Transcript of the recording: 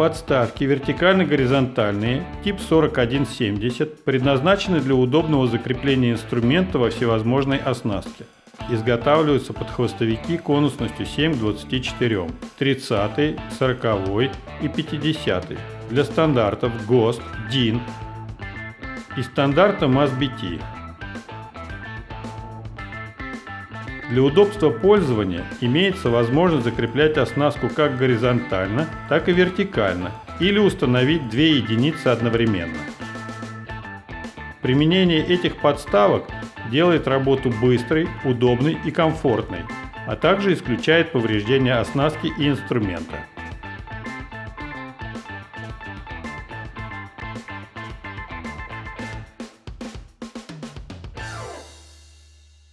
Подставки вертикально-горизонтальные тип 4170 предназначены для удобного закрепления инструмента во всевозможной оснастке. Изготавливаются под хвостовики конусностью 7 к 24, 30, 40 и 50 для стандартов ГОСТ, ДИН и стандарта MASBT. Для удобства пользования имеется возможность закреплять оснастку как горизонтально, так и вертикально или установить две единицы одновременно. Применение этих подставок делает работу быстрой, удобной и комфортной, а также исключает повреждения оснастки и инструмента.